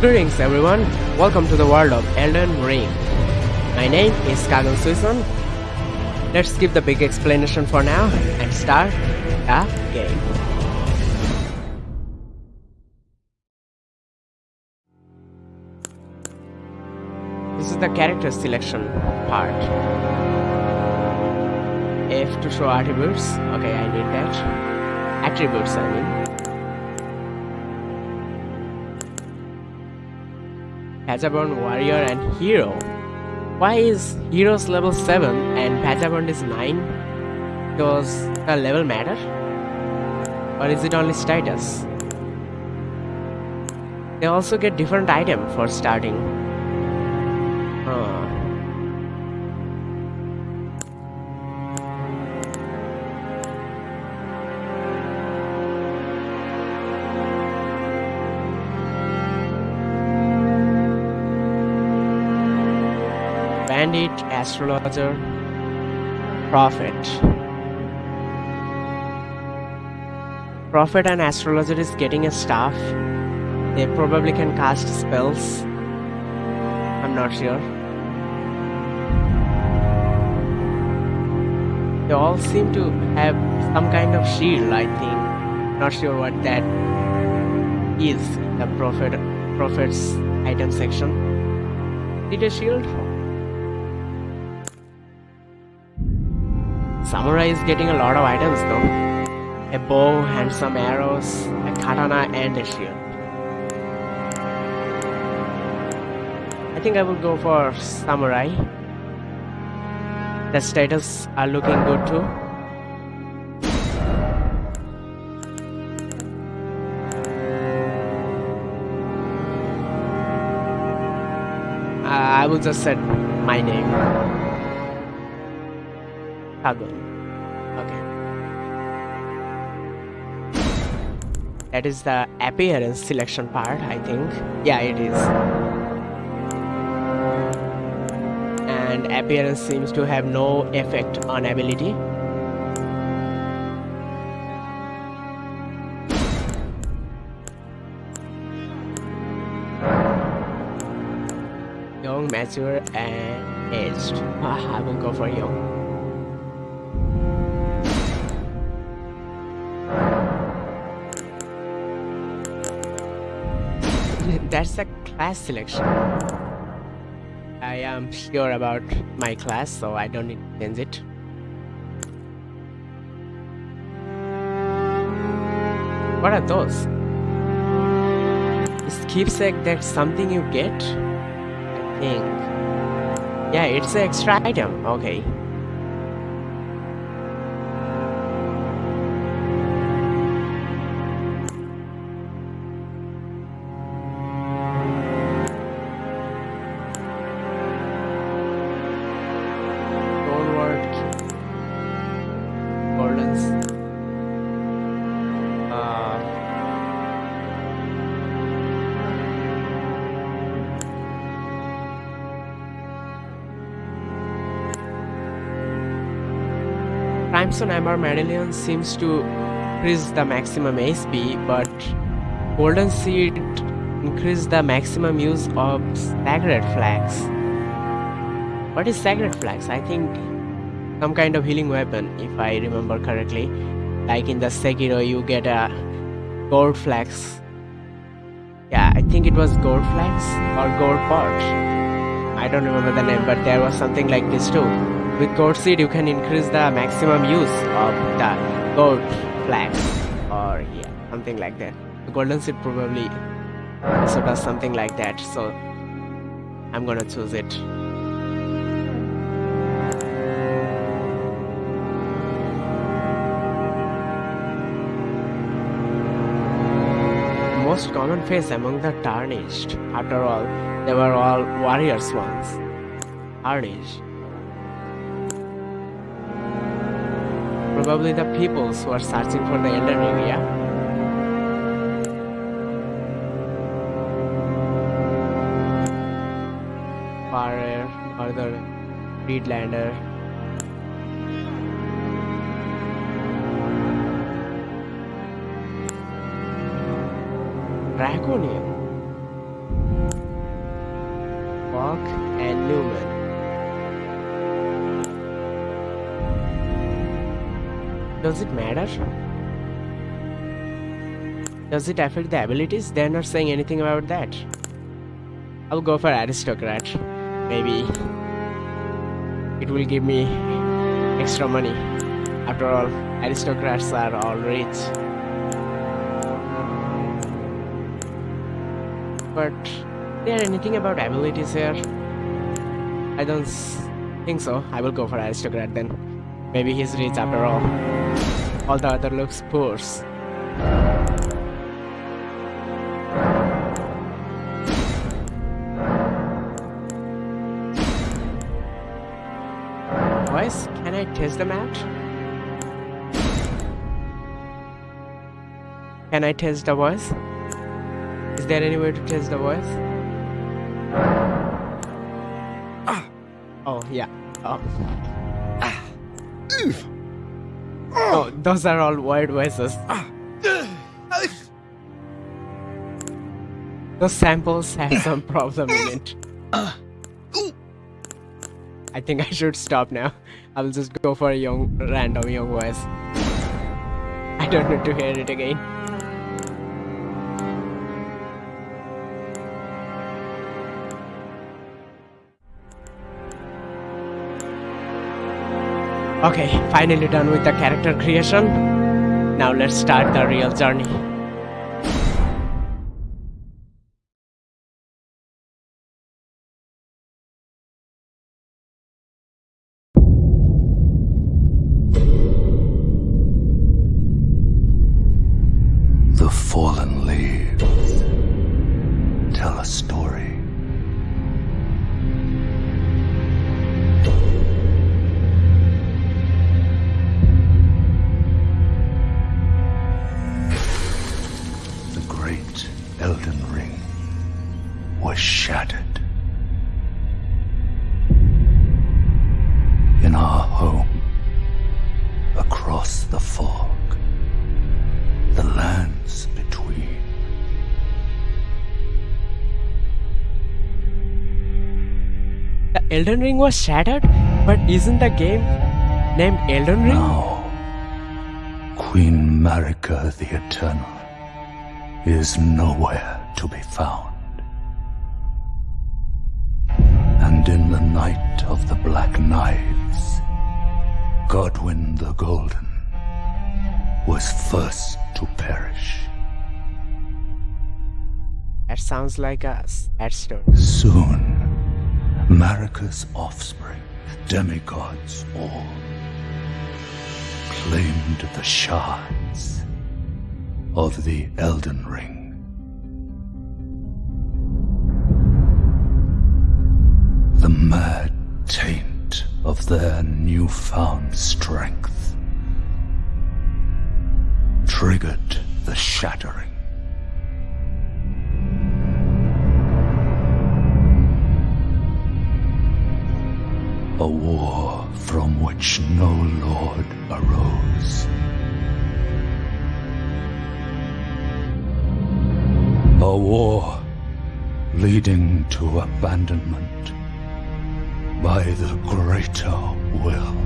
Greetings everyone, welcome to the world of Elden Ring. My name is Kagan Suison. Let's skip the big explanation for now and start the game. This is the character selection part. F to show attributes. Okay, I need that. Attributes, I mean. Vagabond, Warrior and Hero. Why is Hero's level 7 and Vagabond is 9? Does the level matter? Or is it only status? They also get different item for starting. Astrologer, Prophet. Prophet and Astrologer is getting a staff. They probably can cast spells. I'm not sure. They all seem to have some kind of shield, I think. Not sure what that is the Prophet Prophet's item section. Did a shield? Samurai is getting a lot of items though. A bow and some arrows, a katana and a shield. I think I will go for samurai. The status are looking good too. Uh, I will just set my name. Okay. That is the appearance selection part, I think. Yeah, it is. And appearance seems to have no effect on ability. Young, mature, and aged. Ah, I will go for young. That's a class selection. I am sure about my class, so I don't need to change it. What are those? Is keepsake that something you get? I think. Yeah, it's an extra item. Okay. Amber Medallion seems to increase the maximum HP, but Golden Seed increase the maximum use of Sacred Flasks. What is Sacred Flasks? I think some kind of healing weapon, if I remember correctly. Like in the Sekiro, you get a gold flags. Yeah, I think it was gold flags or gold pot. I don't remember the name, but there was something like this too. With gold seed, you can increase the maximum use of the gold flags, or yeah, something like that. The golden seed probably does something like that. So I'm gonna choose it. most common face among the tarnished. After all, they were all warriors once. Tarnished. Probably the peoples who are searching for the Elden Ring, yeah? Farer, Northern, Friedlander. Draconian. Does it matter? Does it affect the abilities? They're not saying anything about that. I'll go for aristocrat. Maybe it will give me extra money. After all, aristocrats are all rich. But there anything about abilities here? I don't think so. I will go for aristocrat then. Maybe he's rich after all. All the other looks poor. Boys, can I test the match? Can I test the voice? Is there any way to test the voice? Ah. Oh, yeah. Oh. Oh, those are all weird voices. Those samples have some problem in it. I think I should stop now. I will just go for a young, random young voice. I don't need to hear it again. Okay, finally done with the character creation. Now let's start the real journey. Elden Ring was shattered, but isn't the game named Elden Ring? Now, Queen Marika the Eternal is nowhere to be found. And in the night of the Black Knives, Godwyn the Golden was first to perish. That sounds like a sad story. Soon, Marika's offspring, demigods all, claimed the shards of the Elden Ring. The mad taint of their newfound strength triggered the shattering. A war from which no lord arose. A war leading to abandonment by the greater will.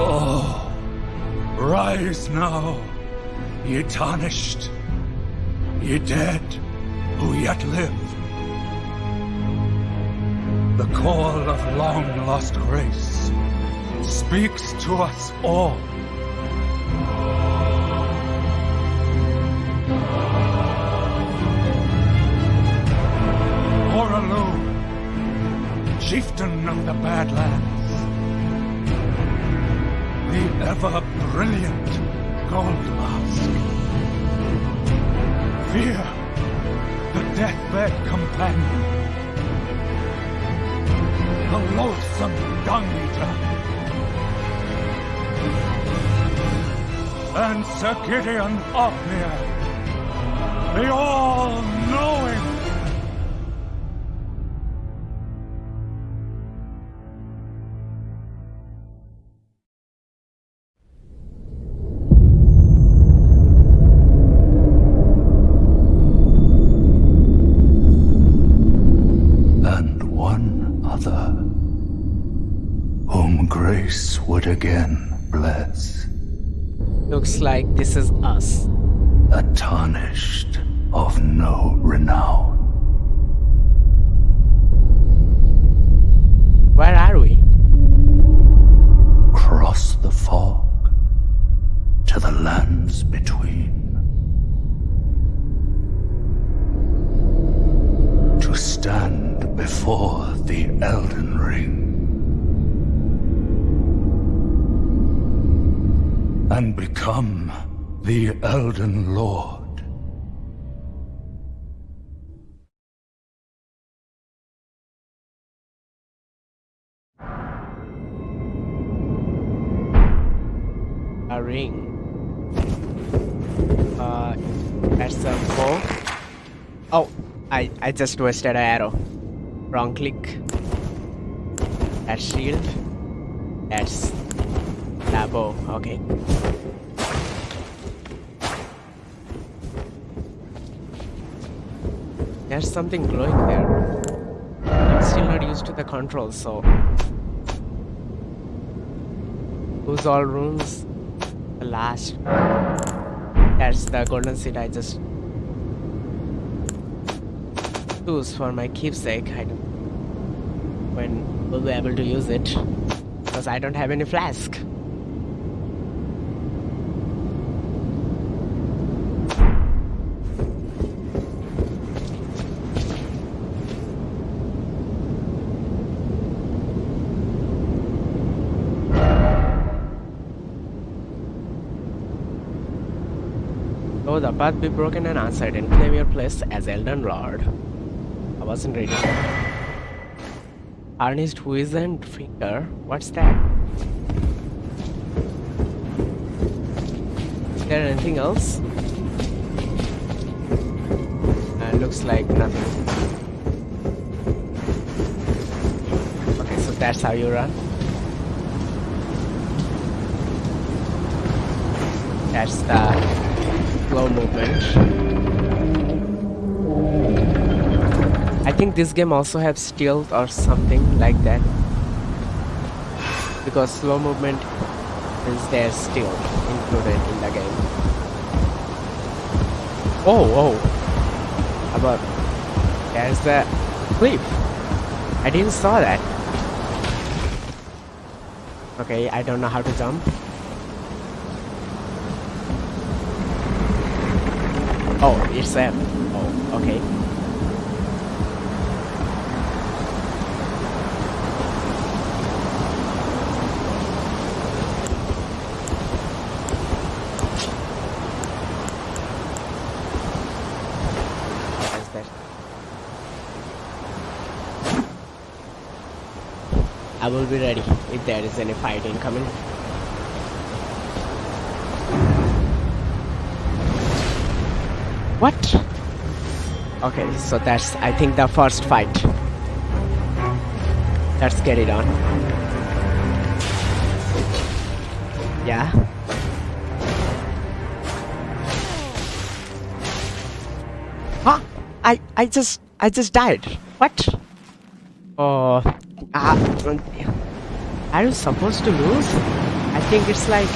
Oh, rise now, ye tarnished, ye dead who yet live. The call of long lost grace speaks to us all. Hoarah Loux, chieftain of the Badlands, the ever brilliant Gold Mask. Fia, the deathbed companion loathsome dung eater. And Sir Gideon Ofnir, the all-knowing. Again bless. Looks like this is us. A tarnished of no renown. Lord. A ring. Uh, that's a bow. Oh, I I just wasted an arrow. Wrong click. That's shield. That's that bow. Okay. There's something glowing there. I'm still not used to the controls, so those all rooms. The last. That's the golden seed I just choose for my keepsake. I don't when we'll be able to use it because I don't have any flask. Path be broken and uncertain. Claim your place as Elden Lord. I wasn't ready. Tarnished's wizened finger. What's that? Is there anything else? Uh, looks like nothing. Okay, so that's how you run. That's the slow movement. I think this game also has stealth or something like that. Because slow movement is there still included in the game. Oh, oh. About there's the cliff. I didn't saw that. Okay, I don't know how to jump. Oh, it's them. Oh, okay. I will be ready if there is any fighting coming. What? Okay, so that's I think the first fight. Let's get it on. Yeah. Huh? I I just I just died. What? Oh, uh, are you supposed to lose? I think it's like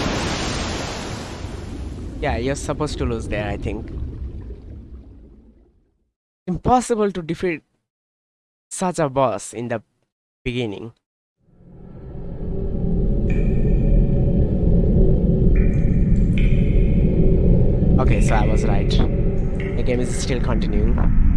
yeah, you're supposed to lose there. I think impossible to defeat such a boss in the beginning. Okay, so I was right. The game is still continuing.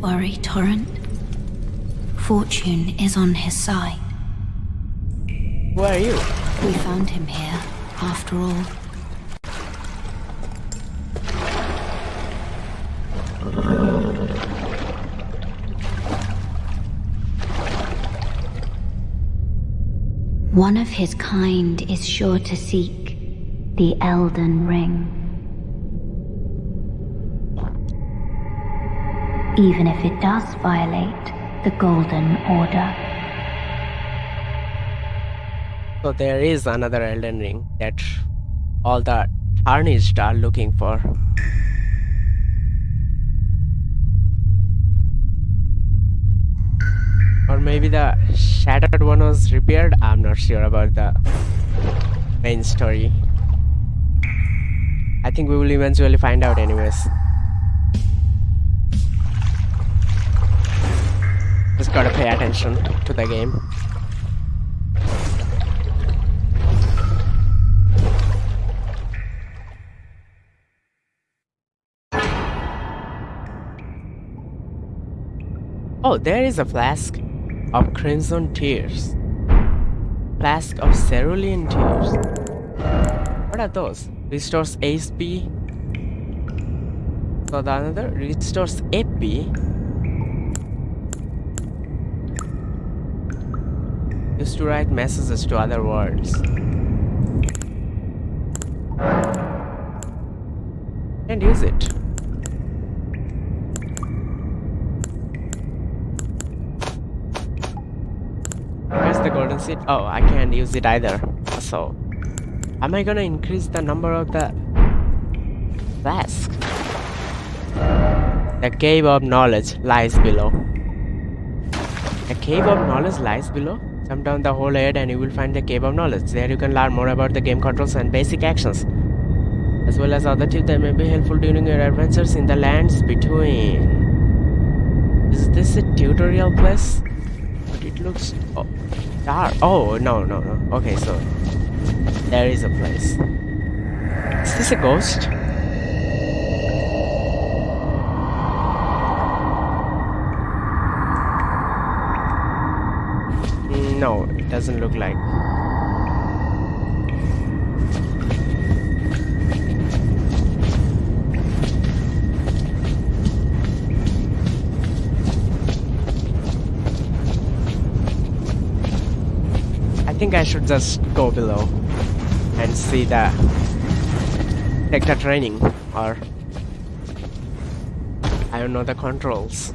Worry, Torrent. Fortune is on his side. Where are you? We found him here, after all. One of his kind is sure to seek the Elden Ring. Even if it does violate the Golden Order. So there is another Elden Ring that all the tarnished are looking for. Or maybe the shattered one was repaired. I'm not sure about the main story. I think we will eventually find out anyways. Just gotta pay attention to the game. Oh, there is a flask of crimson tears. Flask of cerulean tears. What are those? Restores HP. So the another restores AP. Used to write messages to other worlds. And use it. Where's the golden seed? Oh, I can't use it either. So, am I gonna increase the number of the flask? The cave of knowledge lies below. The cave of knowledge lies below. Jump down the hole ahead and you will find the cave of knowledge. There you can learn more about the game controls and basic actions, as well as other tips that may be helpful during your adventures in the lands between. Is this a tutorial place? But it looks oh, dark. Oh no no no. Okay, so there is a place. Is this a ghost? No, it doesn't look like. I think I should just go below and see the take the training or I don't know the controls.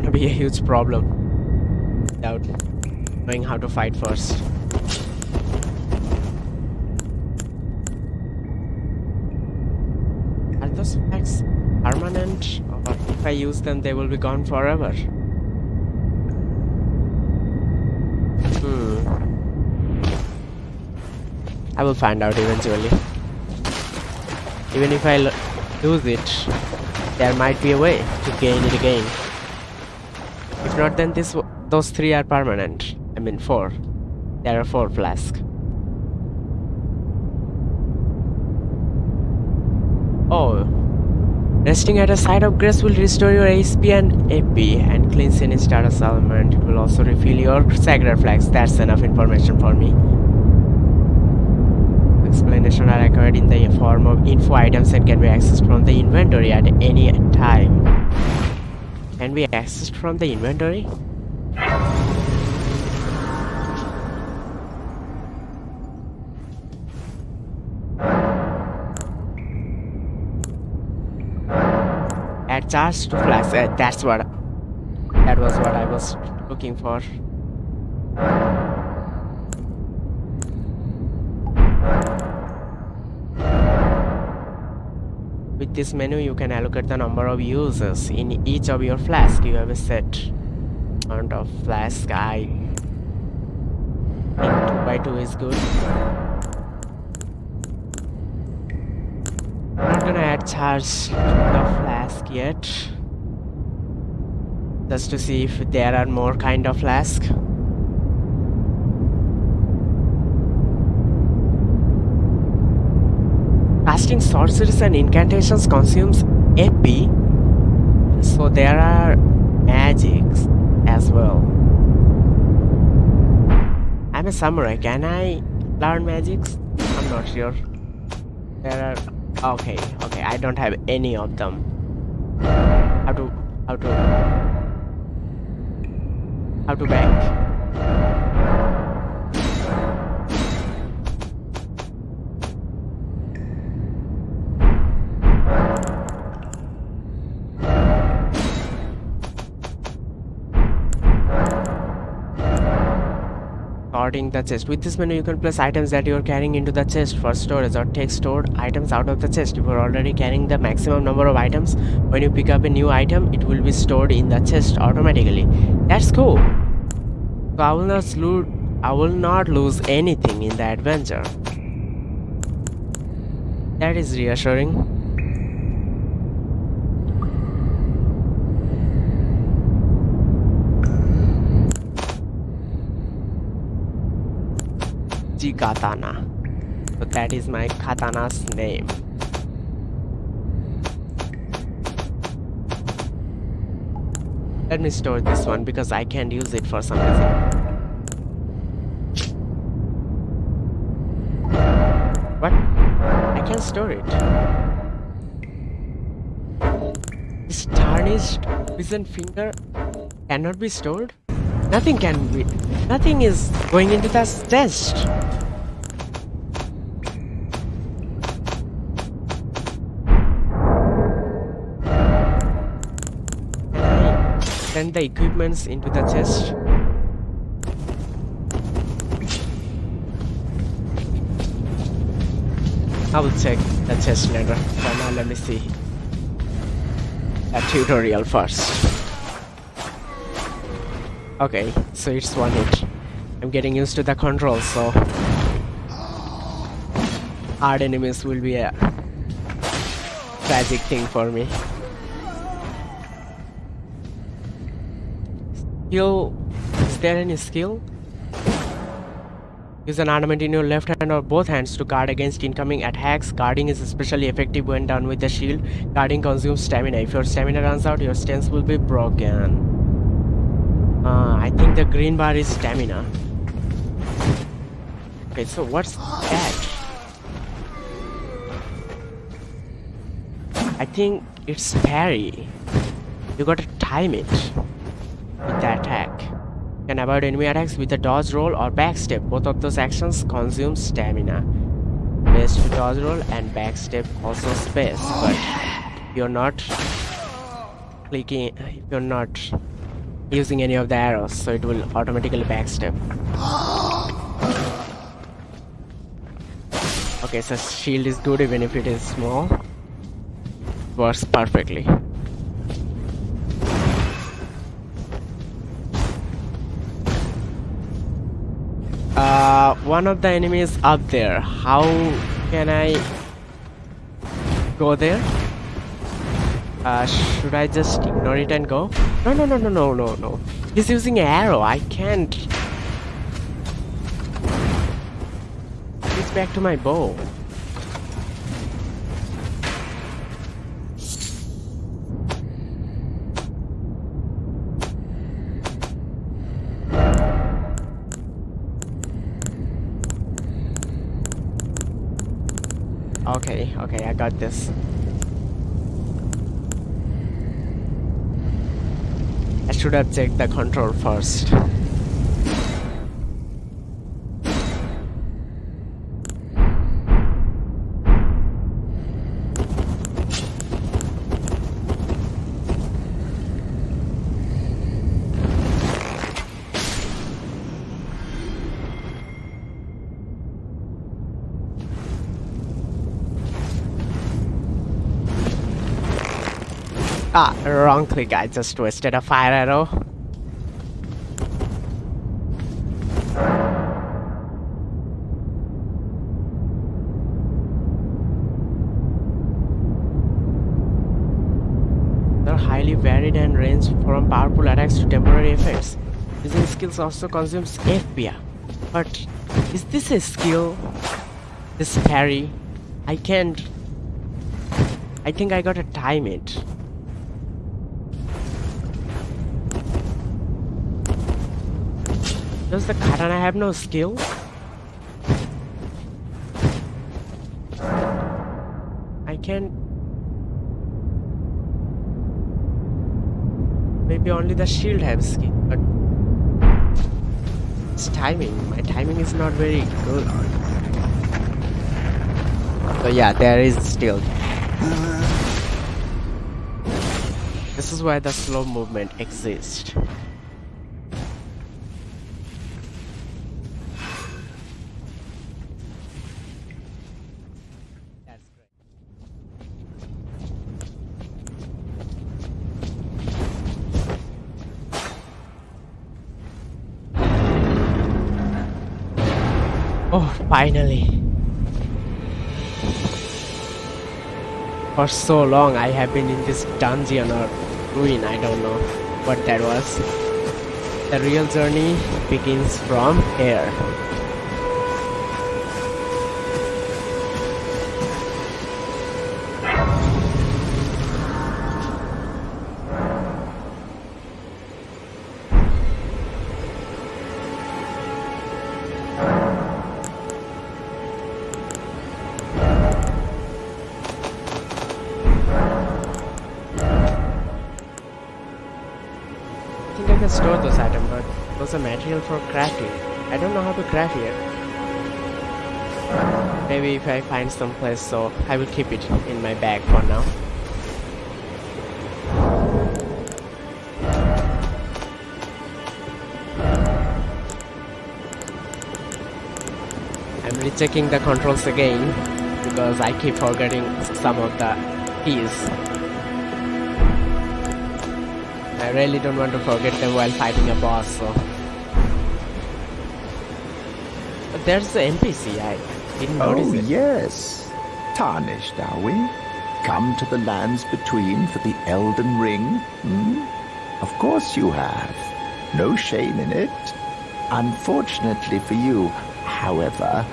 Gonna be a huge problem without knowing how to fight first. Are those effects permanent or if I use them they will be gone forever? Hmm. I will find out eventually. Even if I lo- lose it, there might be a way to gain it again. Not, then this those three are permanent. I mean four. There are four flasks. Oh, resting at a site of grace will restore your HP and AP and cleanse any status element. Will also refill your sacred flasks. That's enough information for me. Explanation are acquired in the form of info items that can be accessed from the inventory at any time. Can we accessed from the inventory? Add charge to flags. Uh, that's what. That was what I was looking for. With this menu, you can allocate the number of users in each of your flask. You have a set amount of flask. I think 2 by 2 is good. I'm Not gonna add charge to the flask yet. Just to see if there are more kind of flask. Casting sorceries and incantations consumes AP, so there are magics as well. I'm a samurai. Can I learn magics? I'm not sure. There are. Okay, okay. I don't have any of them. How to? How to? How to back? Sorting the chest. With this menu, you can place items that you are carrying into the chest for storage or take stored items out of the chest. If you are already carrying the maximum number of items, when you pick up a new item, it will be stored in the chest automatically. That's cool. So I will not. I will not lose anything in the adventure. That is reassuring. Uchigatana. So that is my katana's name. Let me store this one because I can't use it for some reason. What? I can't store it. This tarnished prison finger cannot be stored? Nothing can be. Nothing is going into the chest. Send the equipments into the chest? I will check the chest later. For now, let me see a tutorial first. Okay, so it's one hit. I'm getting used to the controls, so hard enemies will be a tragic thing for me. Skill, is there any skill? Use an armament in your left hand or both hands to guard against incoming attacks. Guarding is especially effective when done with the shield. Guarding consumes stamina. If your stamina runs out, your stance will be broken. Uh, I think the green bar is stamina. Okay, so what's that? I think it's parry. You gotta time it with the attack. You can avoid enemy attacks with a dodge roll or backstep. Both of those actions consume stamina. Best to dodge roll and backstep also space, but you're not clicking, you're not using any of the arrows, so it will automatically backstep. Okay, so shield is good even if it is small. Works perfectly. Uh, one of the enemies up there. How can I go there? Uh, should I just ignore it and go? No, no, no, no, no, no, no. He's using an arrow. I can't. It's back to my bow. Got this. I should have checked the control first. Wrong click. I just twisted a fire arrow. They're highly varied and range from powerful attacks to temporary effects. Using skills also consumes FP. But is this a skill? This parry? I can't. I think I gotta time it. Does the katana have no skill? I can't... Maybe only the shield has skill, but it's timing. My timing is not very good. So yeah, there is still. This is why the slow movement exists. Finally. For so long I have been in this dungeon or ruin, I don't know what that was. The real journey begins from here. Are material for crafting. I don't know how to craft yet. Maybe if I find some place, so I will keep it in my bag for now. I'm rechecking the controls again because I keep forgetting some of the keys. I really don't want to forget them while fighting a boss, so. There's the NPC, I didn't notice Oh, it. yes. Tarnished, are we? Come to the lands between for the Elden Ring? Hmm? Of course you have. No shame in it. Unfortunately for you, however,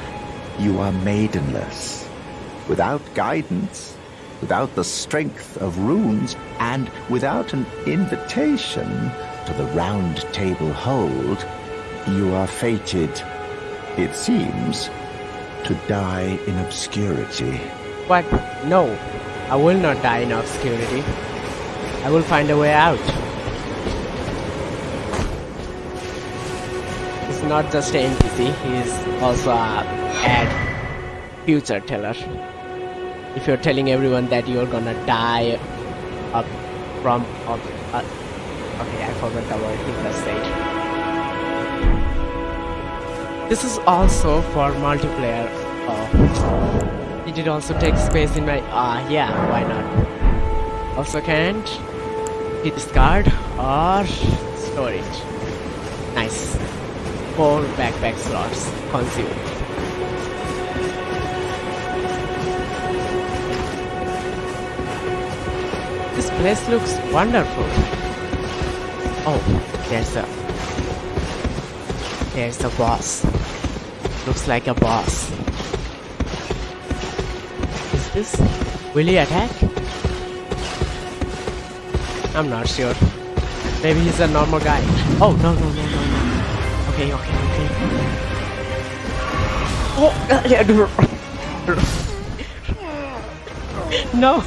you are maidenless. Without guidance, without the strength of runes, and without an invitation to the round table hold, you are fated, it seems, to die in obscurity. But no, I will not die in obscurity. I will find a way out. He's not just an NPC, he's also a future teller. If you're telling everyone that you're gonna die up from up, uh, okay, I forgot the word he just said. This is also for multiplayer. Oh. It Did also take space in my... Ah, yeah, why not? Also can't discard or storage. Nice. Four backpack slots consumed. This place looks wonderful. Oh, there's a... There's a boss. Looks like a boss. Is this... Will he attack? I'm not sure. Maybe he's a normal guy. Oh, no, no, no, no, no. Okay, okay, okay. Oh, yeah, no.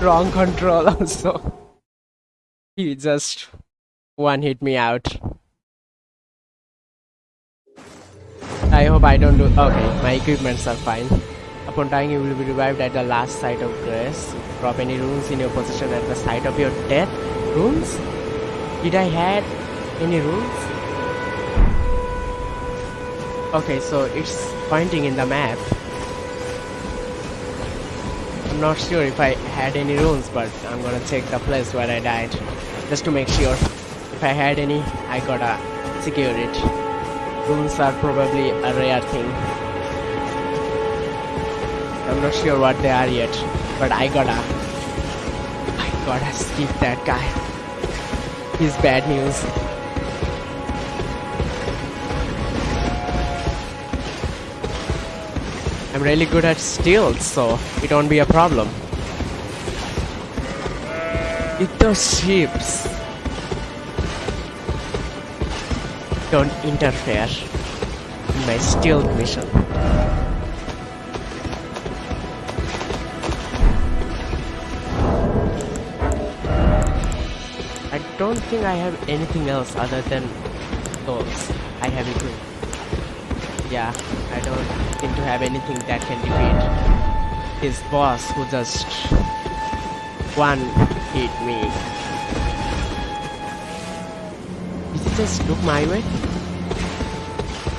Wrong control also. He just one hit me out. I hope I don't do. Okay, my equipments are fine. Upon dying, you will be revived at the last site of grace. Drop any runes in your possession at the site of your death. Runes? Did I had any runes? Okay, so it's pointing in the map. I'm not sure if I had any runes, but I'm gonna check the place where I died just to make sure. If I had any, I gotta secure it. Runes are probably a rare thing. I'm not sure what they are yet, but I gotta. I gotta skip that guy. He's bad news. I'm really good at stealth, so it won't be a problem. If those ships don't interfere in my stealth mission. I don't think I have anything else other than those. I have it. Yeah, I don't seem to have anything that can defeat his boss who just one hit me. Just look my way?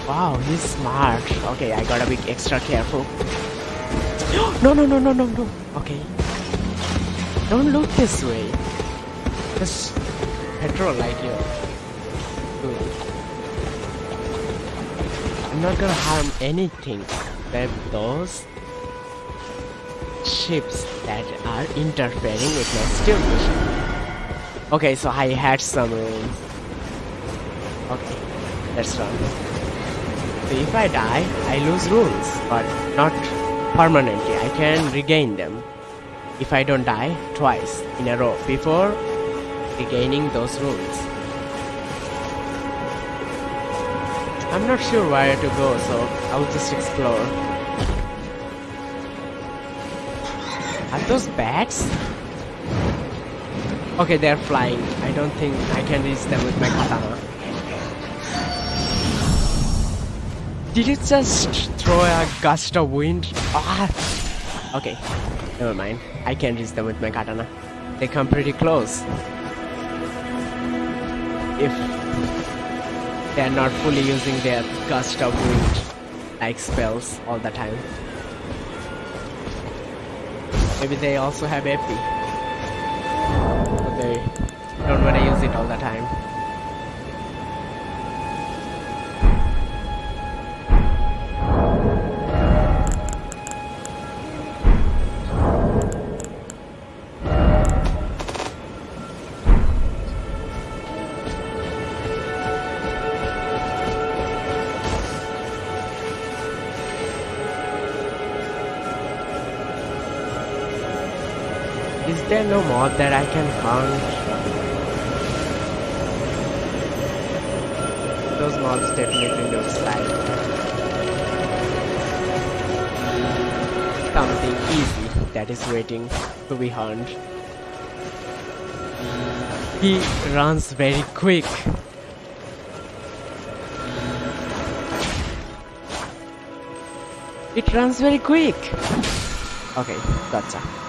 Wow, he's smart. Okay, I gotta be extra careful. no, no, no, no, no, no. Okay. Don't look this way. Just petrol like you. Good. I'm not gonna harm anything except those ships that are interfering with my steal mission. Okay, so I had some room. Okay, let's run. So if I die, I lose runes, but not permanently. I can regain them if I don't die twice in a row before regaining those runes. I'm not sure where to go, so I'll just explore. Are those bats? Okay, they're flying. I don't think I can reach them with my katana. Did it just throw a gust of wind? Ah! Okay, never mind. I can reach them with my katana. They come pretty close. If they are not fully using their gust of wind like spells all the time. Maybe they also have AP. But they don't want to use it all the time. No mod that I can hunt? Those mobs definitely looks like something easy that is waiting to be hunted. He runs very quick. It runs very quick. Okay, gotcha.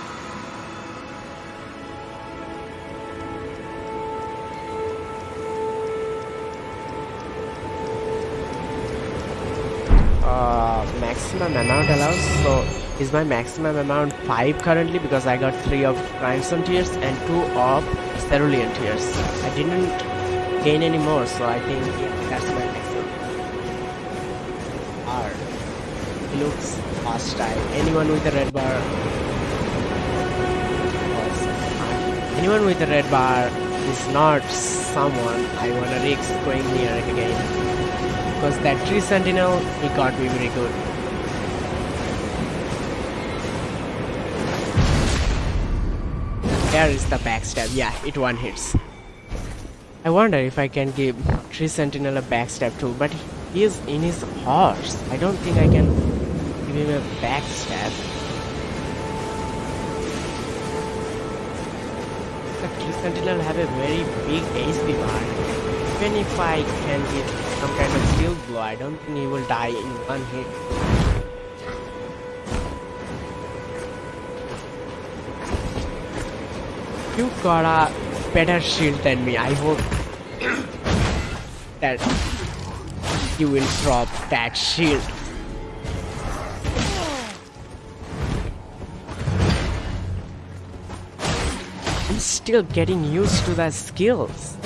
Maximum amount allows so is my maximum amount 5 currently because I got 3 of Crimson Tears and 2 of Cerulean Tears. I didn't gain any more so I think yeah, that's my maximum. R he looks hostile. Anyone with a red bar? Anyone with a red bar is not someone I wanna risk going near again. Because that tree sentinel he got me very good there is the backstab yeah it one hits. I wonder if I can give tree sentinel a backstab too but he is in his horse. I don't think I can give him a backstab the tree sentinel have a very big HP bar even if I can give some kind of shield blow, I don't think he will die in one hit. Got a better shield than me. I hope that you will drop that shield. I'm still getting used to the skills.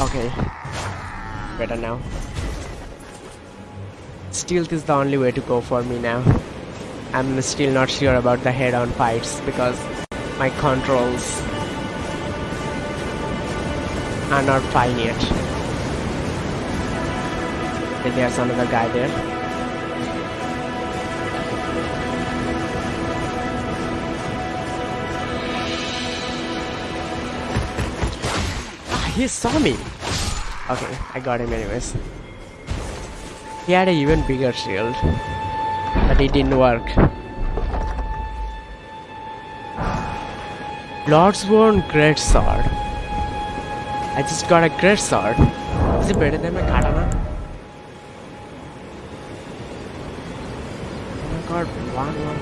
Okay. Better now. Stealth is the only way to go for me now. I'm still not sure about the head-on fights because my controls are not fine yet. Okay, there's another guy there. Ah, he saw me. Okay, I got him anyways. He had an even bigger shield, but it didn't work. Lordsworn Great Sword. I just got a Great Sword. Is it better than my katana? Oh my god, one one.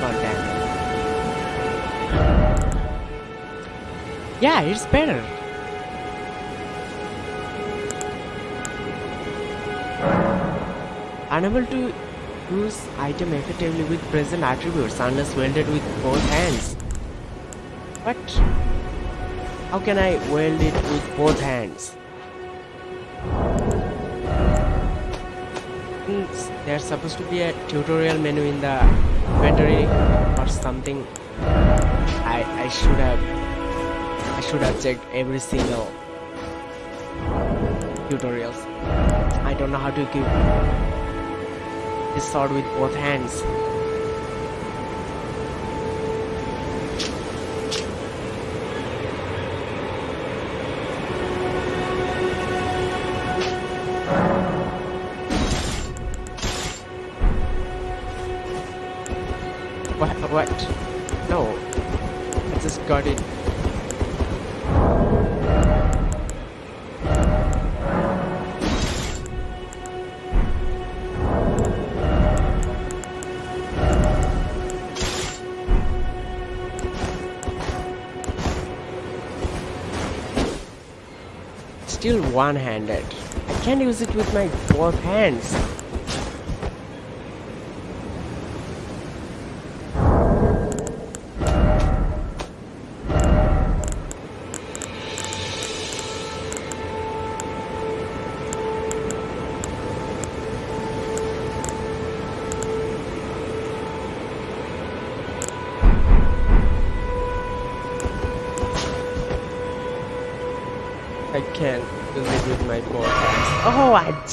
God damn. Yeah, it's better. Unable to use item effectively with present attributes unless wielded with both hands. What? How can I weld it with both hands? There's supposed to be a tutorial menu in the inventory or something. I I should have I should have checked every single tutorials. I don't know how to keep this sword with both hands. One-handed. I can't use it with my both hands.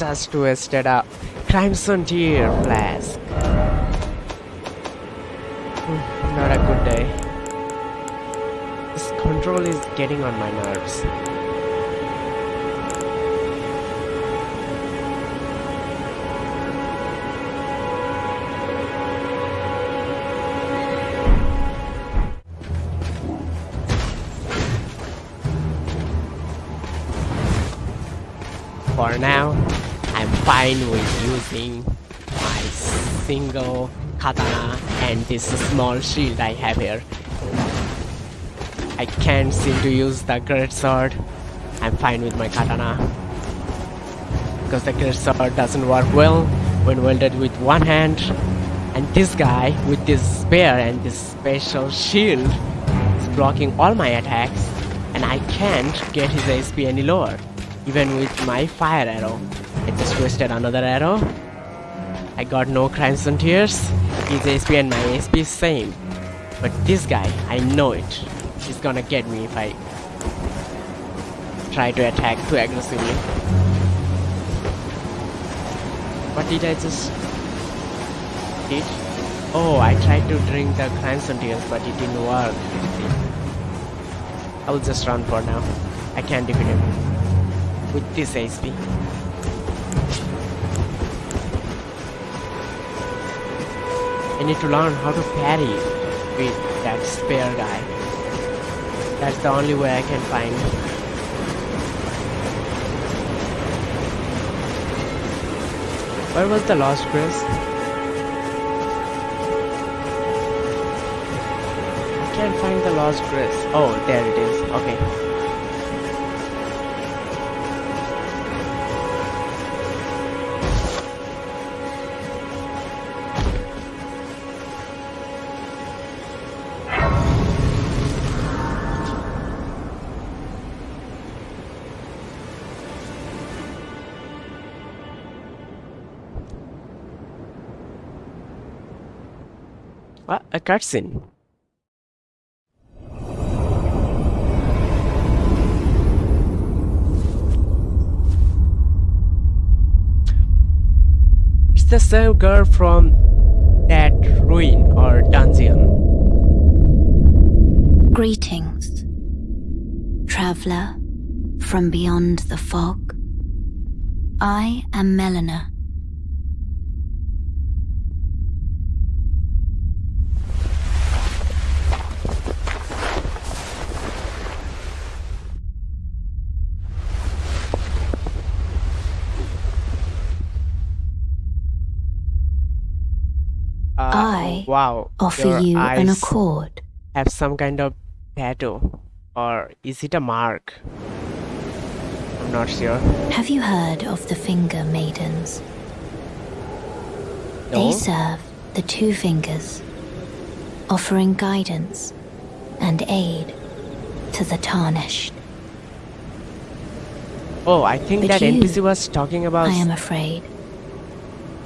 Just wasted a Crimson Tear flask. Hmm, Not a good day. This control is getting on my nerves. Katana and this small shield I have here. I can't seem to use the great sword. I'm fine with my katana. Because the great sword doesn't work well when wielded with one hand. And this guy with this spear and this special shield is blocking all my attacks and I can't get his HP any lower. Even with my fire arrow. I just wasted another arrow. I got no crimson tears. His HP and my HP is same. But this guy, I know it. He's gonna get me if I try to attack too aggressively. What did I just did? Oh, I tried to drink the crimson tears, but it didn't work. I will just run for now. I can't defeat him with this HP. I need to learn how to parry with that spare guy. That's the only way I can find. Where was the lost grace? I can't find the lost grace. Oh, there it is. Okay. It's the same girl from that ruin or dungeon. Greetings, traveler from beyond the fog. I am Melina. Wow. offer you an accord. have some kind of tattoo. Or is it a mark? I'm not sure. Have you heard of the Finger Maidens? No? They serve the two fingers, offering guidance and aid to the tarnished. Oh, I think But that you- NPC was talking about I am afraid.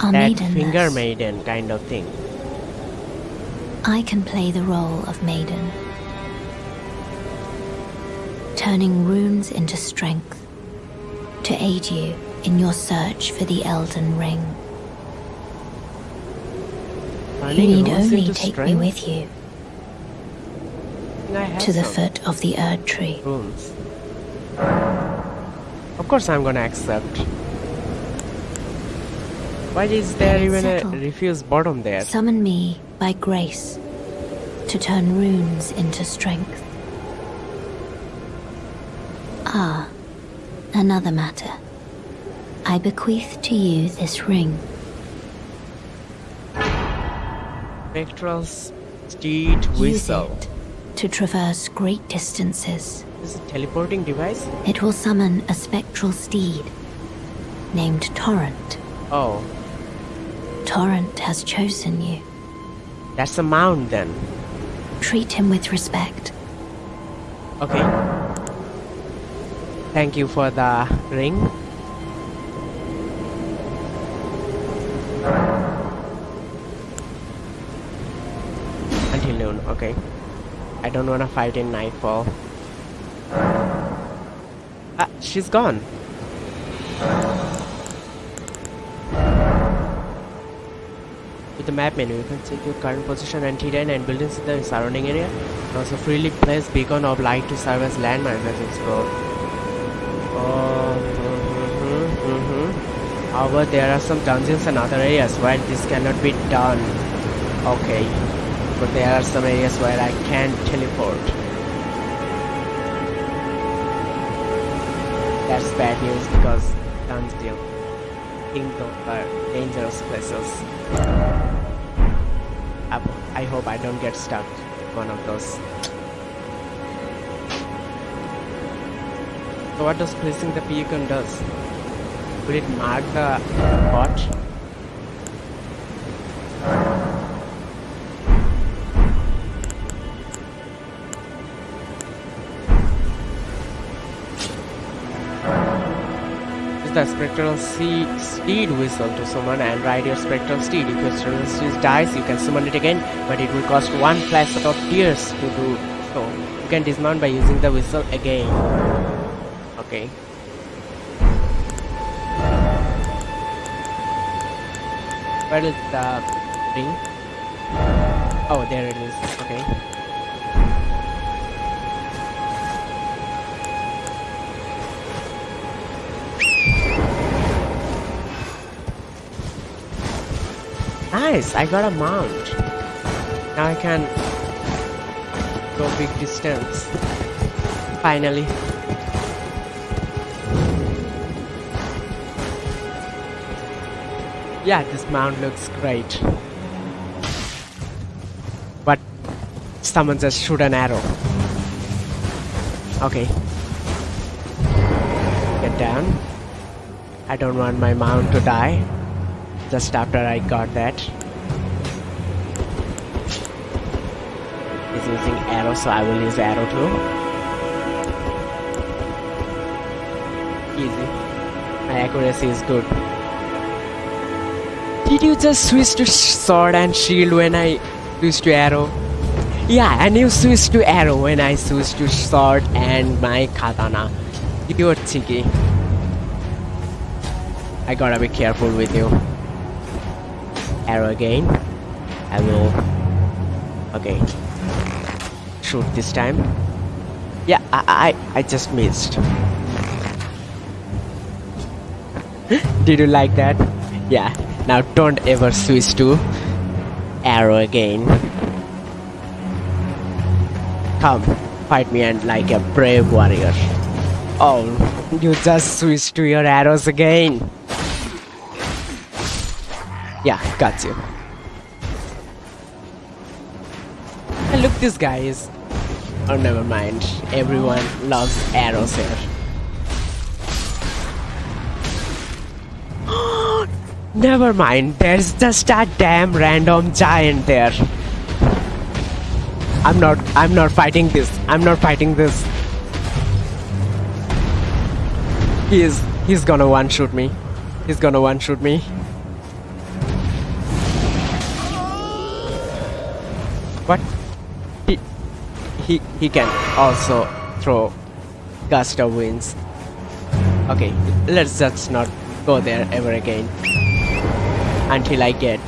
That finger maiden kind of thing. I can play the role of maiden, turning runes into strength to aid you in your search for the Elden Ring. You need only take me with you to the some foot of the Erd Tree. runes. Of course, I'm gonna accept. Why is there even a refuse bottom there? Summon me by grace to turn runes into strength. Ah, another matter. I bequeath to you this ring. Spectral steed Whistle. Use it to traverse great distances. Is it teleporting device? It will summon a spectral steed named Torrent. Oh, Torrent has chosen you. That's a mound then. Treat him with respect. Okay. Thank you for the ring. Until noon, okay. I don't wanna fight in nightfall. Ah, she's gone. Map menu, you can check your current position and terrain and buildings in the surrounding area. Also freely place beacon of light to serve as landmarks as explore. Oh, mhm, mhm. However, there are some dungeons and other areas where this cannot be done. Okay, but there are some areas where I can't teleport. That's bad news because dungeon think those are dangerous places. I, hope I don't get stuck one of those. So what does placing the beacon does? Will it mark the bot? Spectral steed whistle to summon and ride your spectral steed. If your steed dies, you can summon it again, but it will cost one flask of tears to do so. You can dismount by using the whistle again. Okay. Where is the ring? Oh, there it is. Nice, I got a mount. Now I can go big distance. Finally. Yeah, this mount looks great. But someone just shoot an arrow. Okay. Get down. I don't want my mount to die. Just after I got that. He's using arrow, so I will use arrow too. Easy. My accuracy is good. Did you just switch to sword and shield when I switched to arrow? Yeah, and you switched to arrow when I switched to sword and my katana. You're cheeky. I gotta be careful with you. Arrow again. I will. Okay. Shoot this time. Yeah, I I, I just missed. Did you like that? Yeah. Now don't ever switch to arrow again. Come, fight me and like a brave warrior. Oh, you just switched to your arrows again. Yeah, got you. And Look, this guy is... Oh, never mind. Everyone loves arrows here. never mind. There's just a damn random giant there. I'm not... I'm not fighting this. I'm not fighting this. He is... He's gonna one-shoot me. He's gonna one-shoot me. He, he can also throw gust of winds. Okay, let's just not go there ever again. Until I get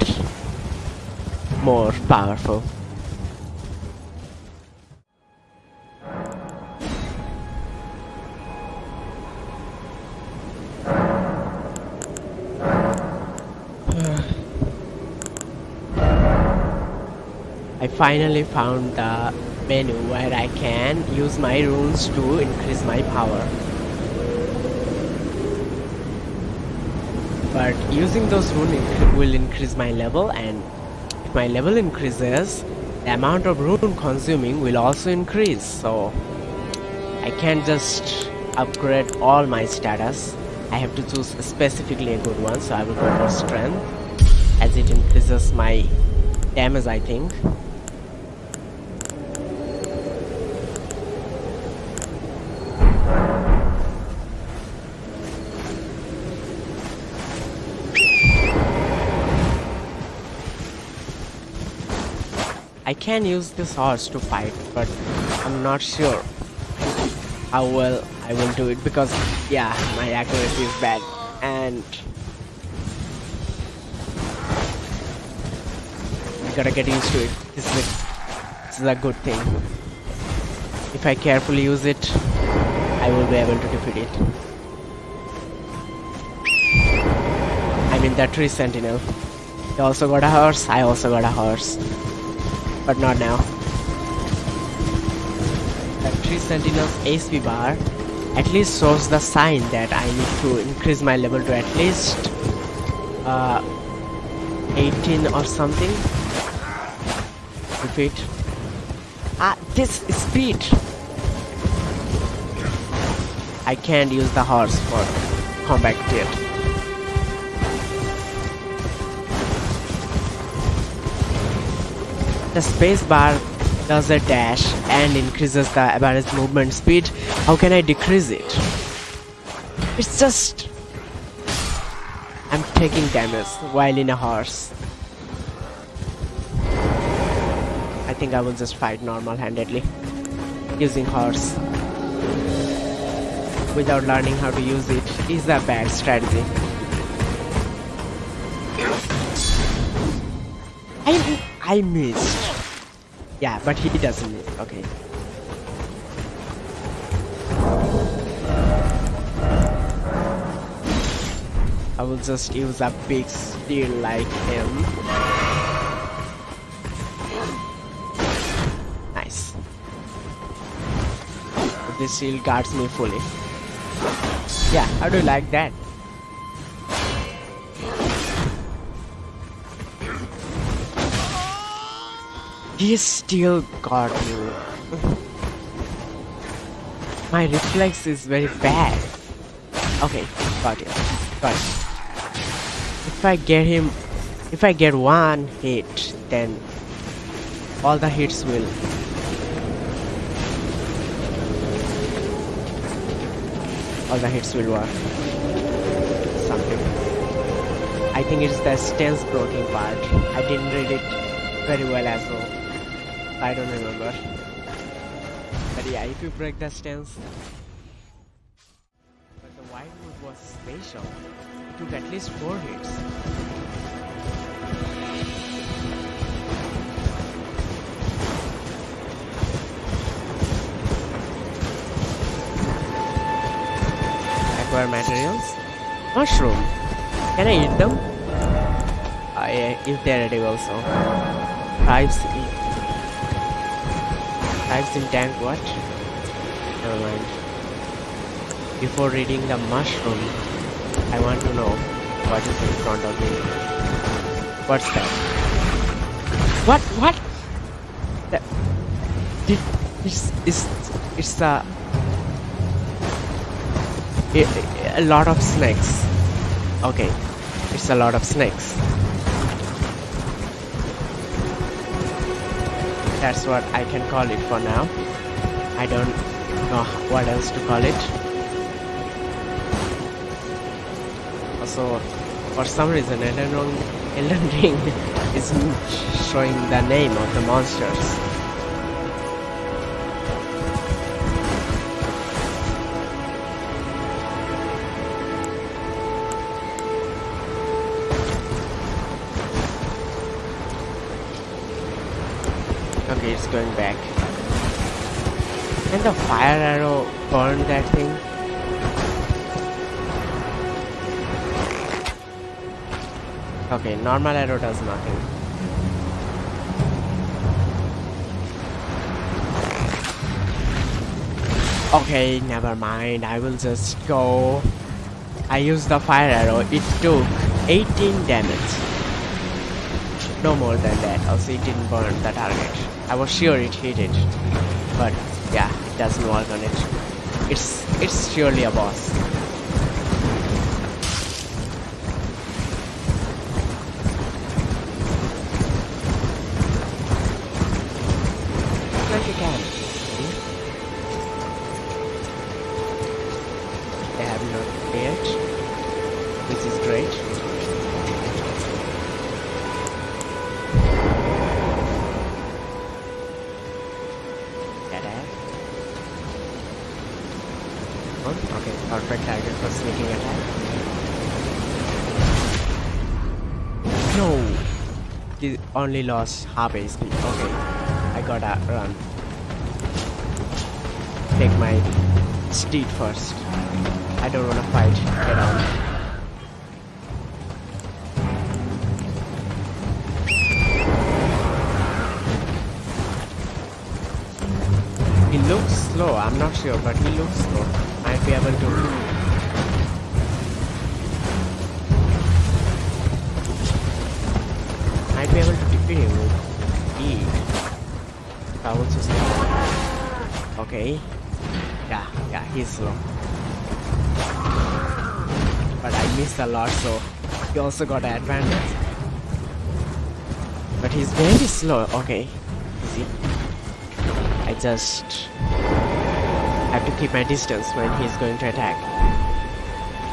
more powerful. I finally found the menu where I can use my runes to increase my power. But using those runes will increase my level and if my level increases, the amount of rune consuming will also increase. So I can't just upgrade all my status. I have to choose specifically a good one so I will go for strength as it increases my damage I think. Can use this horse to fight, but I'm not sure how well I will do it because, yeah, my accuracy is bad and you gotta get used to it. This is a, this is a good thing. If I carefully use it, I will be able to defeat it. I mean, the tree sentinel. He also got a horse, I also got a horse but not now. Tree sentinel's HP bar at least shows the sign that I need to increase my level to at least uh, 18 or something. Repeat. Ah, this speed! I can't use the horse for combat yet. The spacebar does a dash and increases the average movement speed. How can I decrease it? It's just... I'm taking damage while in a horse. I think I will just fight normal-handedly. Using horse. Without learning how to use it is a bad strategy. I, missed. Yeah, but he doesn't miss. Okay. I will just use a big steel like him. Nice. This shield guards me fully. Yeah, how do you like that? He still got you. My reflex is very bad. Okay, got it. Got. If I get him, if I get one hit, then all the hits will. All the hits will work. Something. I think it's the stance broken part. I didn't read it very well as well. I don't remember. But yeah, if you break the stance. But the white wood was special. It took at least four hits. Acquire materials. Mushroom. Can I eat them? Yeah, if they're edible so. Tribes eat Types in tank what? Never mind. Before reading the mushroom, I want to know what is in front of me. What's that? What? What? That, It, it's it's it's a, a lot of snakes. Okay, it's a lot of snakes. That's what I can call it for now. I don't know what else to call it. Also, for some reason, Elden Ring, Elden Ring isn't showing the name of the monsters. Going back. Can the fire arrow burn that thing? Okay, normal arrow does nothing. Okay, never mind. I will just go. I used the fire arrow. It took 18 damage. No more than that. Also, it didn't burn the target. I was sure it hit it. But yeah, it doesn't work on it. It's it's surely a boss. Like you can. They have not yet, which is great. Only lost half HP. Okay, I gotta run. Take my steed first. I don't wanna fight. Get on. He looks slow, I'm not sure, but he looks slow. Might be able to. To. Okay. Yeah, yeah, he's slow. But I missed a lot, so he also got an advantage. But he's very slow. Okay. See? I just have to keep my distance when he's going to attack.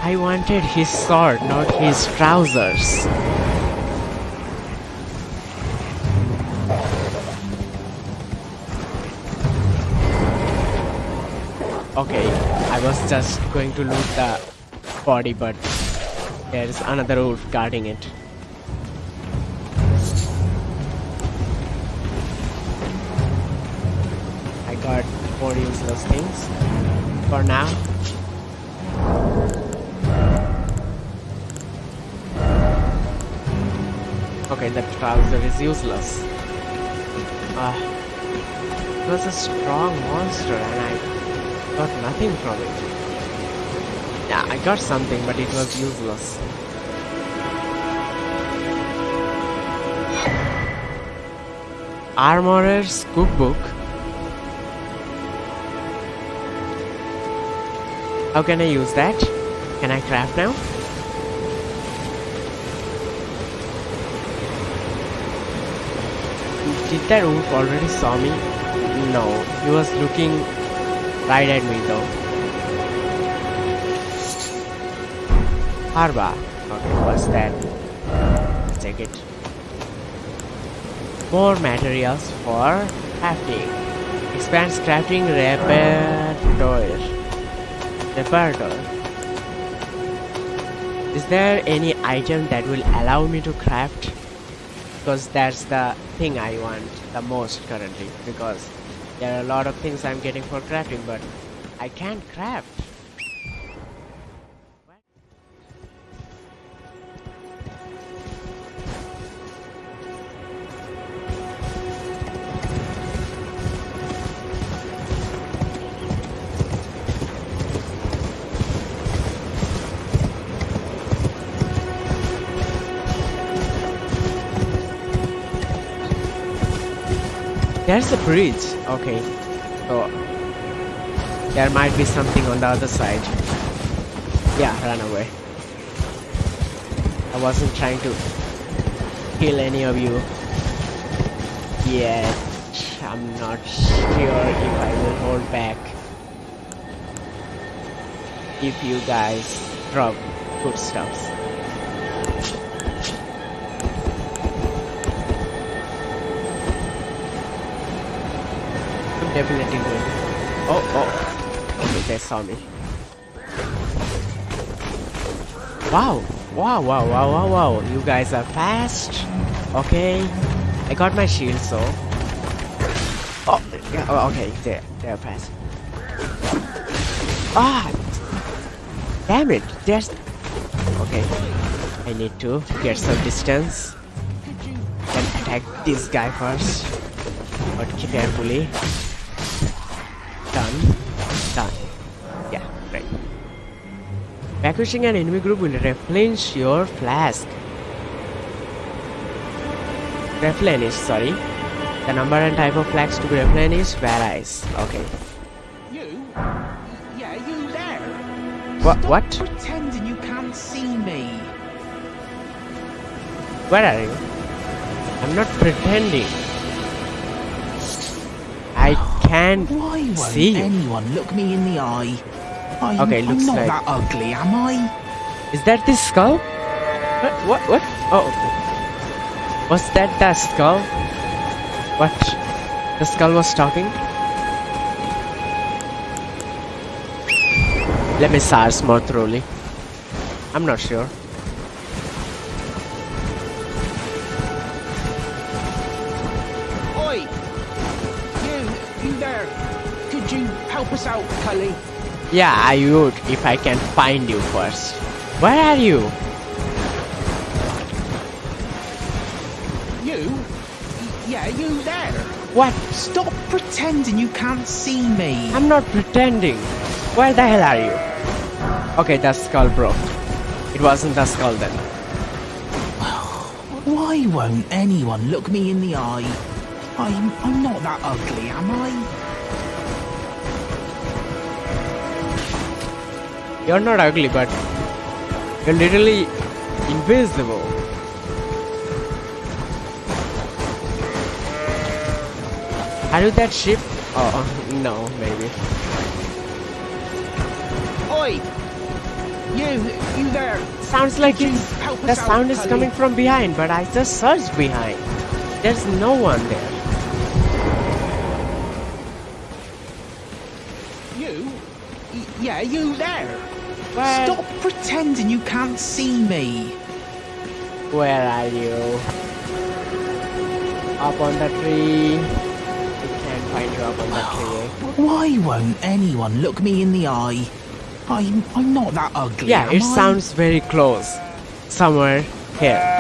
I wanted his sword, not his trousers. Was just going to loot the body, but there's another wolf guarding it. I got more useless things for now. Okay, the trouser is useless. Ah, it was a strong monster and I got nothing from it. I got something, but it was useless. Armorer's cookbook. How can I use that? Can I craft now? Did that wolf already saw me? No, he was looking right at me though. Harba. Okay, what's that? Check it. More materials for crafting. Expands crafting repertoire. Repertoire. Is there any item that will allow me to craft? Because that's the thing I want the most currently. Because there are a lot of things I'm getting for crafting, but I can't craft. Bridge. Okay. So there might be something on the other side. Yeah, run away. I wasn't trying to kill any of you yet. I'm not sure if I will hold back if you guys drop footsteps. Definitely good. Oh, oh. Okay, they saw me. Wow. Wow, wow, wow, wow, wow. You guys are fast. Okay. I got my shield, so. Oh, yeah, oh, okay. They're, they're fast. Ah! Damn it. There's. Okay. I need to get some distance. And attack this guy first. But carefully. Done. Yeah, right. Vanquishing an enemy group will replenish your flask. Replenish, sorry. The number and type of flasks to be replenished varies. Okay. You? Yeah, you there? What? Stop What? pretending you can't see me. Where are you? I'm not pretending. I can't Why won't see you. anyone look me in the eye? I'm, Okay, I'm looks not like- that ugly, am I? Is that the skull? What? What? What? Oh. okay. Was that the skull? What? The skull was talking? Let me search more thoroughly. I'm not sure. Us out, Cully? Yeah, I would if I can find you first. Where are you? You? Yeah, you there? What? Stop pretending you can't see me. I'm not pretending. Where the hell are you? Okay, the skull broke. It wasn't the skull then. Why won't anyone look me in the eye? I'm, I'm not that ugly, am I? You're not ugly, but you're literally invisible. Are you that ship? Oh, no, maybe. Oi! You, you there? Sounds like you it's, the us out, sound is coming from behind, but I just searched behind. There's no one there. You? Yeah, you there? Where, Stop pretending you can't see me. where are you? Up on the tree. I can't find you up on the tree. Why won't anyone look me in the eye? I'm, I'm not that ugly. Yeah, it I? sounds very close. Somewhere here.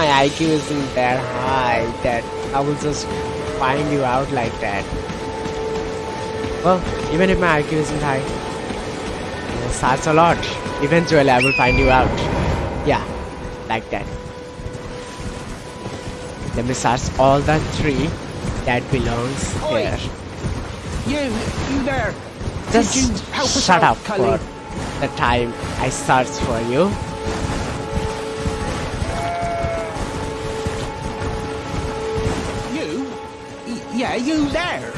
My IQ isn't that high that I will just find you out like that. Well, even if my IQ isn't high, I search a lot. Eventually, I will find you out. Yeah, like that. Let me search all the tree that belongs Oi. here. You, you there? Just you shut up for the time I search for. You? You there?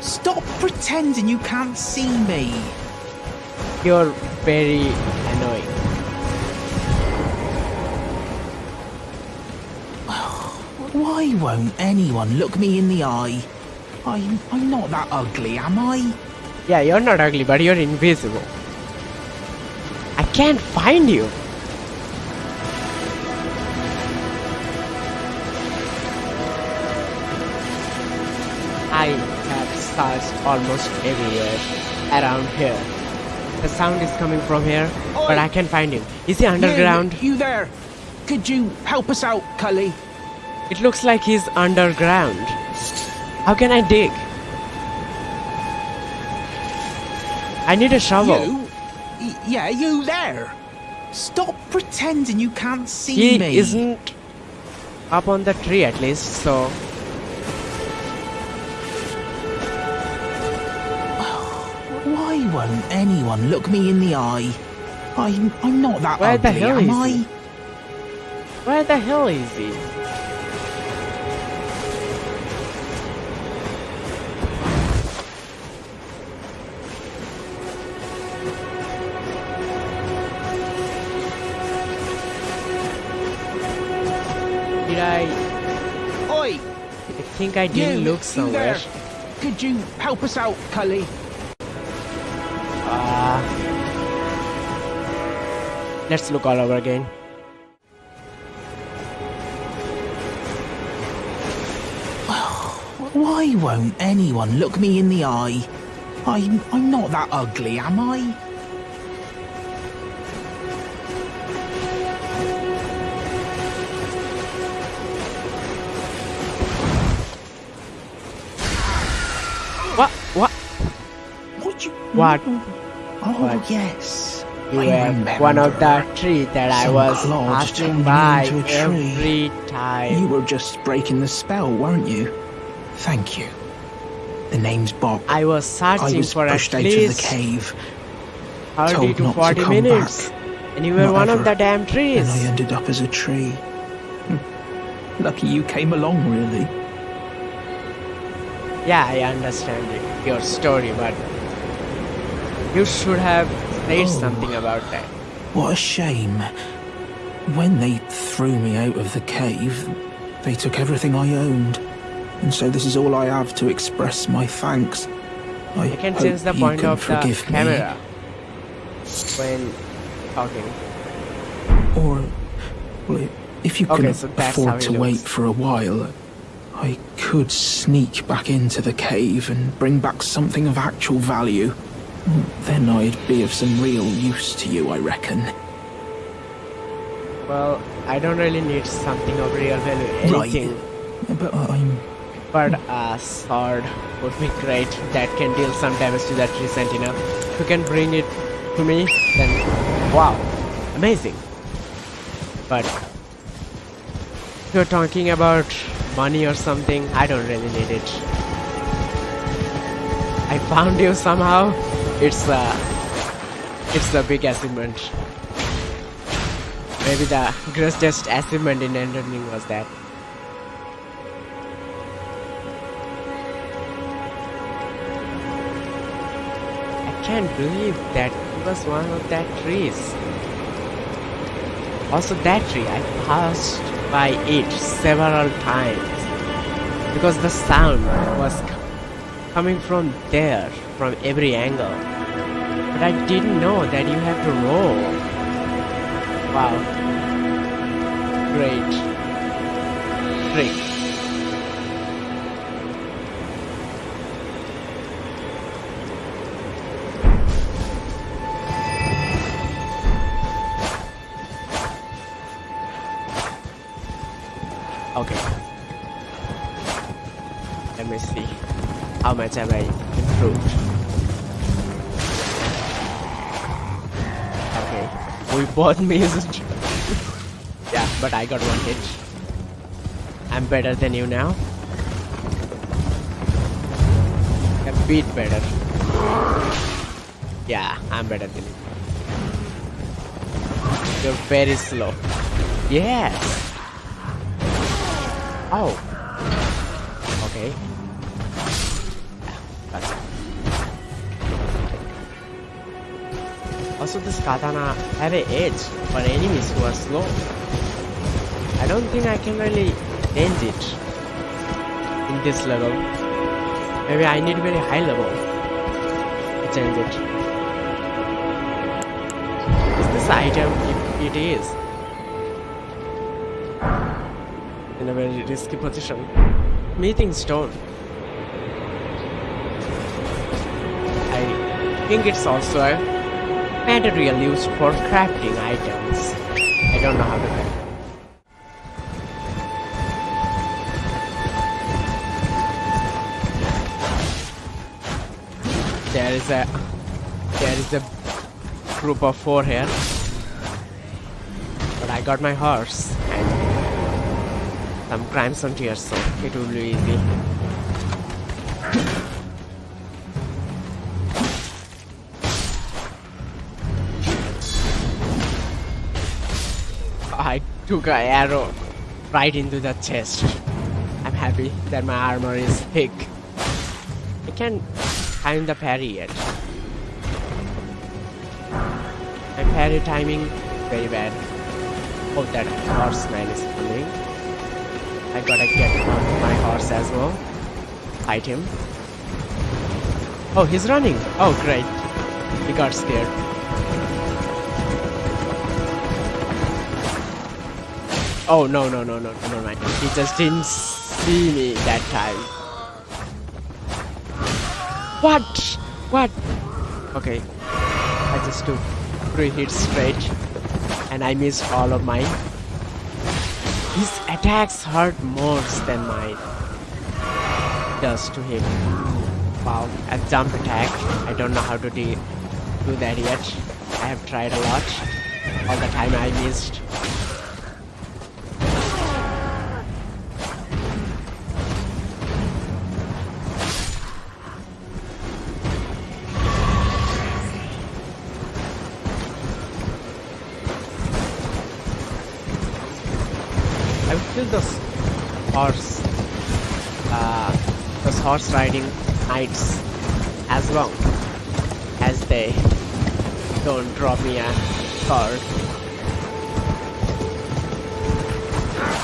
Stop pretending you can't see me. You're very annoying. Why won't anyone look me in the eye? I'm, I'm not that ugly, am I? Yeah, you're not ugly, but you're invisible. I can't find you. Almost everywhere around here. The sound is coming from here, but I can't find him. Is he underground? You, you there? Could you help us out, Cully? It looks like he's underground. How can I dig? I need a shovel. You? Yeah, you there? Stop pretending you can't see He me. isn't up on the tree at least, so won't anyone look me in the eye? I'm, I'm not that Where the hell am is I? he? where the hell is he? Did I? Oi! I think I didn't you, look there. Could you help us out, Cully? Let's look all over again. Why won't anyone look me in the eye? I'm, I'm not that ugly, am I? What? What? What you? What? Oh, What? yes. You were one of the trees that I was passing by a tree. every time. You were just breaking the spell, weren't you? Thank you. The name's Boc. I was I searching was for at pushed out of the cave, 30 told to not to 40 come minutes. back. And you were Not one of the damn trees. and I ended up as a tree. Hmm. Lucky you came along, really. Yeah, I understand it, your story, but you should have said Oh. something about that. What a shame. When they threw me out of the cave, they took everything I owned. And so this is all I have to express my thanks. I, You can change the point of the forgive me. camera when talking. Or, well, if you Okay, can so afford to wait for a while, I could sneak back into the cave and bring back something of actual value. Then I'd be of some real use to you, I reckon. Well, I don't really need something of real value, Right. anything, But I'm. but a sword would be great that can deal some damage to that tree sentinel. If you can bring it to me, then wow, amazing. But if you're talking about money or something, I don't really need it. I found you somehow. It's a, it's a big achievement. Maybe the greatest achievement in Elden Ring was that. I can't believe that he was one of that trees. Also that tree, I passed by it several times because the sound was coming from there, from every angle. But I didn't know that you have to roll. Wow. Great. Trick. Okay. Let me see how much have I both missed. yeah, but I got one hit. I'm better than you now. A bit better. Yeah, I'm better than you. You're very slow. Yes. Katana have a edge for enemies who are slow. I don't think I can really change it in this level. Maybe I need very high level to change it. Is this item? If it is, in a very risky position. Meeting stone. I think it's also material used for crafting items. I don't know how to craft. There is a there is a group of four here. But I got my horse and some crimson tears, so it will be easy. Took an arrow right into the chest. I'm happy that my armor is thick. I can't time the parry yet. My parry timing very bad. Hope that horseman is coming. I gotta get on my horse as well. Fight him. Oh, he's running. Oh, great. He got scared. Oh, no, no, no, no, no, mind. He just didn't see me that time. What? What? Okay. I just took three hits straight and I missed all of mine. His attacks hurt more than mine does to him. Wow, a jump attack. I don't know how to do, do that yet. I have tried a lot. All the time I missed. Horse, uh, those horse riding knights as long as they don't drop me a card.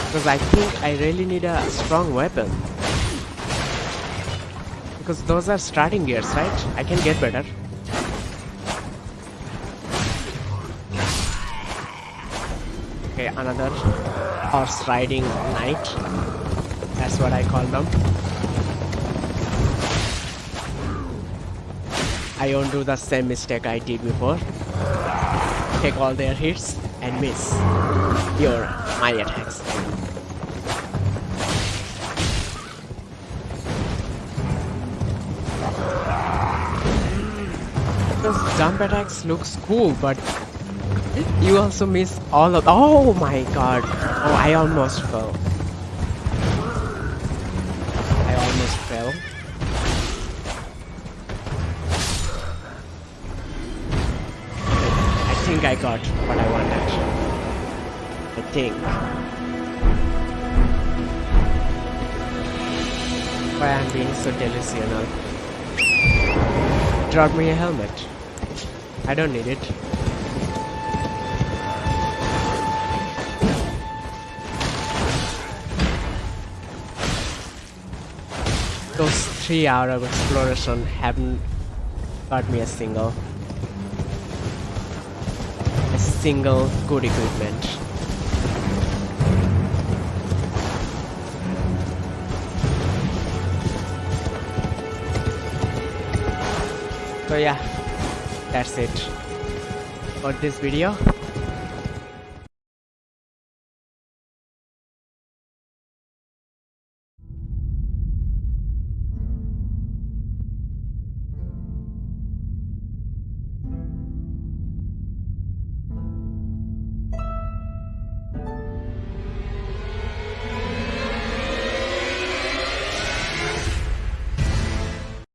Because I think I really need a strong weapon. Because those are starting gears, right? I can get better. Okay, another horse riding knight. That's what I call them. I won't do the same mistake I did before. Take all their hits and miss your my attacks. Those jump attacks looks cool, but you also miss all of. Oh my god! Oh, I almost fell. Think I got what I wanted. I think. Why I'm being so delusional. Drop me a helmet. I don't need it. Those three hour of exploration haven't got me a single single good equipment. So yeah, that's it for this video.